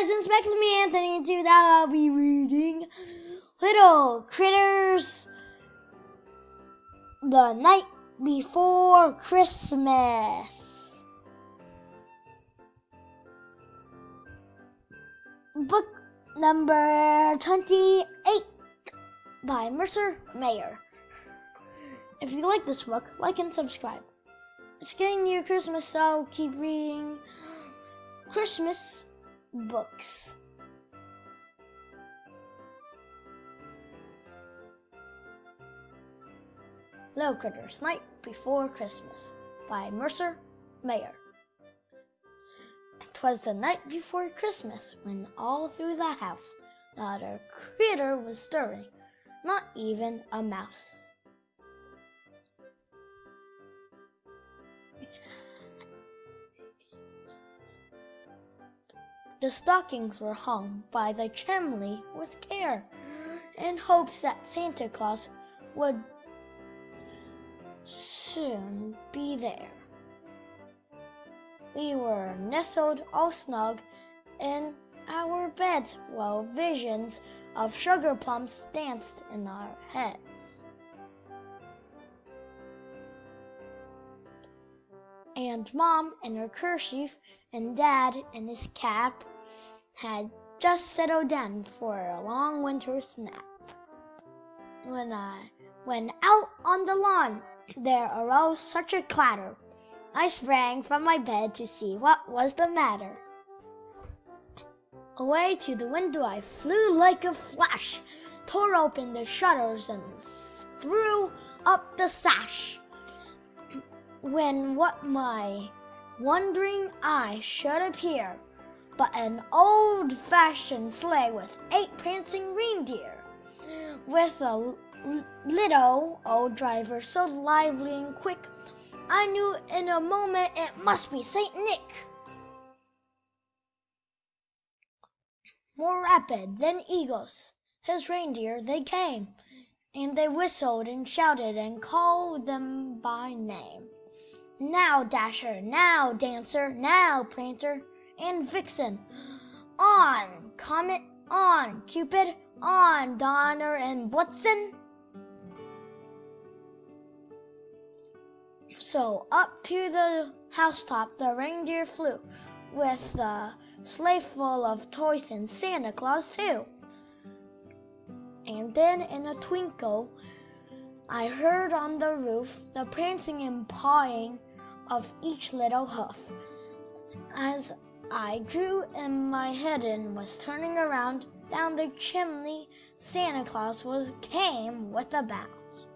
guys, Inspect with me, Anthony, and today I'll be reading Little Critters The Night Before Christmas. Book number 28 by Mercer Mayer. If you like this book, like and subscribe. It's getting near Christmas, so keep reading Christmas books. Little Critters Night Before Christmas by Mercer Mayer. Twas the night before Christmas when all through the house not a critter was stirring, not even a mouse. The stockings were hung by the chimney with care, in hopes that Santa Claus would soon be there. We were nestled all snug in our beds while visions of sugar plums danced in our heads. And Mom in her kerchief and Dad in his cap had just settled down for a long winter's nap. When I when out on the lawn there arose such a clatter, I sprang from my bed to see what was the matter. Away to the window I flew like a flash, tore open the shutters and threw up the sash. When what my wondering eye should appear but an old fashioned sleigh with eight prancing reindeer, with a little old driver so lively and quick, I knew in a moment it must be Saint Nick. More rapid than eagles, his reindeer they came, and they whistled and shouted and called them by name. Now, Dasher, now, Dancer, now, Prancer, and Vixen. On, Comet, on, Cupid, on, Donner and Blitzen. So up to the housetop the reindeer flew, with the sleigh full of toys and Santa Claus too. And then in a twinkle, I heard on the roof the prancing and pawing of each little hoof. As I drew in my head and was turning around down the chimney, Santa Claus was came with a bounce.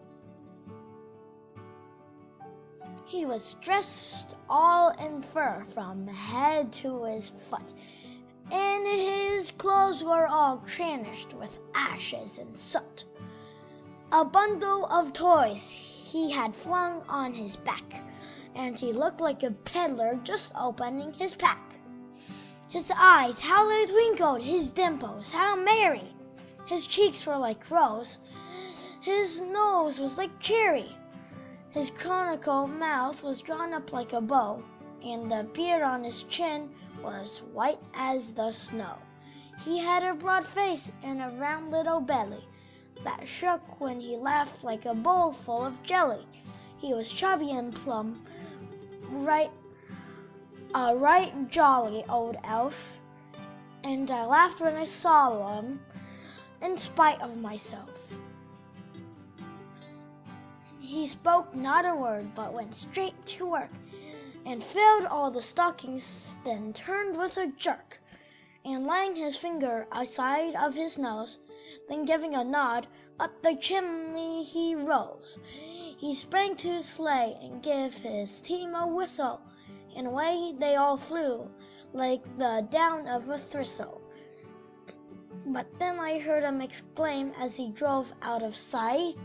He was dressed all in fur from head to his foot, and his clothes were all tarnished with ashes and soot. A bundle of toys he had flung on his back, and he looked like a peddler just opening his pack. His eyes, how they twinkled, his dimples, how merry! His cheeks were like rose, his nose was like cherry, his conical mouth was drawn up like a bow, and the beard on his chin was white as the snow. He had a broad face and a round little belly that shook when he laughed like a bowl full of jelly. He was chubby and plump, right a right jolly old elf, and I laughed when I saw him, in spite of myself. He spoke not a word, but went straight to work, and filled all the stockings, then turned with a jerk, and laying his finger aside of his nose, then giving a nod, up the chimney he rose. He sprang to his sleigh and gave his team a whistle and away they all flew like the down of a thistle. But then I heard him exclaim as he drove out of sight,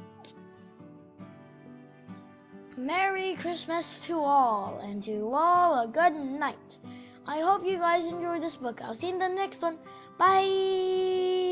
Merry Christmas to all, and to all a good night. I hope you guys enjoyed this book. I'll see you in the next one. Bye!